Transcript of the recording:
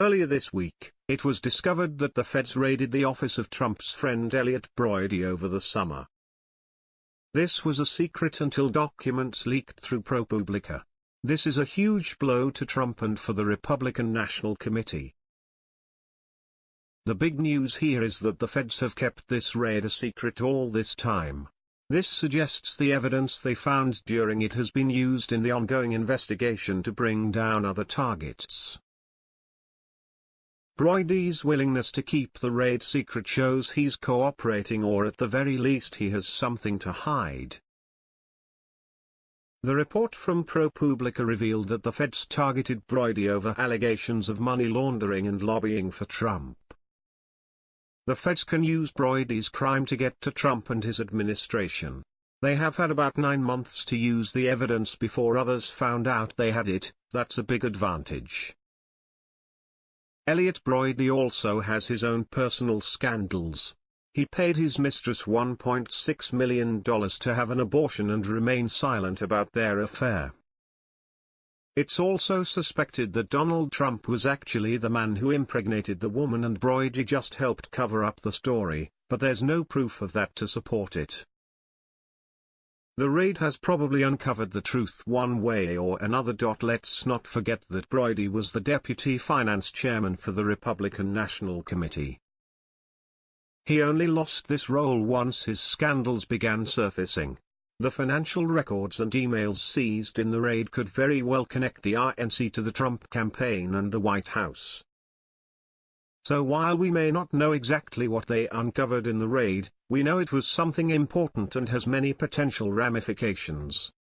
Earlier this week, it was discovered that the feds raided the office of Trump's friend Elliot Broidy over the summer. This was a secret until documents leaked through ProPublica. This is a huge blow to Trump and for the Republican National Committee. The big news here is that the feds have kept this raid a secret all this time. This suggests the evidence they found during it has been used in the ongoing investigation to bring down other targets. Broidy's willingness to keep the raid secret shows he's cooperating or at the very least he has something to hide. The report from ProPublica revealed that the feds targeted Broidy over allegations of money laundering and lobbying for Trump. The feds can use Broidy's crime to get to Trump and his administration. They have had about nine months to use the evidence before others found out they had it, that's a big advantage. Elliot Broidy also has his own personal scandals. He paid his mistress $1.6 million to have an abortion and remain silent about their affair. It's also suspected that Donald Trump was actually the man who impregnated the woman and Broidy just helped cover up the story, but there's no proof of that to support it. The raid has probably uncovered the truth one way or another. Let's not forget that Broidy was the deputy finance chairman for the Republican National Committee. He only lost this role once his scandals began surfacing. The financial records and emails seized in the raid could very well connect the RNC to the Trump campaign and the White House. So while we may not know exactly what they uncovered in the raid, we know it was something important and has many potential ramifications.